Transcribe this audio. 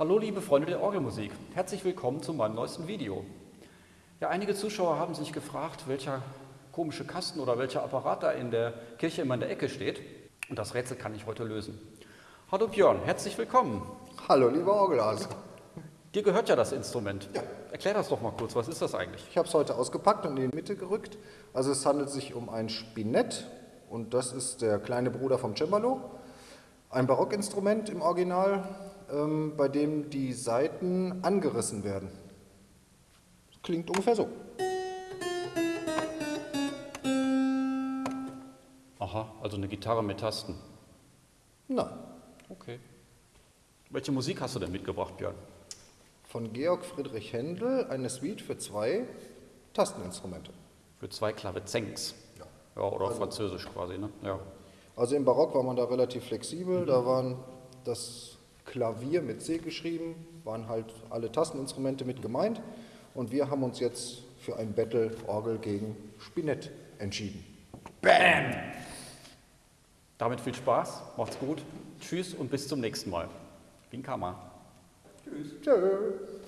Hallo liebe Freunde der Orgelmusik, herzlich willkommen zu meinem neuesten Video. Ja, einige Zuschauer haben sich gefragt, welcher komische Kasten oder welcher Apparat da in der Kirche immer in der Ecke steht. Und das Rätsel kann ich heute lösen. Hallo Björn, herzlich willkommen. Hallo lieber Orgelhase. Dir gehört ja das Instrument. Ja. Erklär das doch mal kurz, was ist das eigentlich? Ich habe es heute ausgepackt und in die Mitte gerückt. Also es handelt sich um ein Spinett und das ist der kleine Bruder vom Cembalo. Ein Barockinstrument im Original, ähm, bei dem die Saiten angerissen werden. Klingt ungefähr so. Aha, also eine Gitarre mit Tasten. Nein. Okay. Welche Musik hast du denn mitgebracht, Björn? Von Georg Friedrich Händel eine Suite für zwei Tasteninstrumente. Für zwei Klavezengs. Ja. Ja, oder also, Französisch quasi, ne? Ja. Also im Barock war man da relativ flexibel. Mhm. Da waren das Klavier mit C geschrieben, waren halt alle Tasteninstrumente mit gemeint. Und wir haben uns jetzt für ein Battle Orgel gegen Spinett entschieden. Bam! Damit viel Spaß, macht's gut, tschüss und bis zum nächsten Mal. Bin Kammer. Tschüss. Tschüss.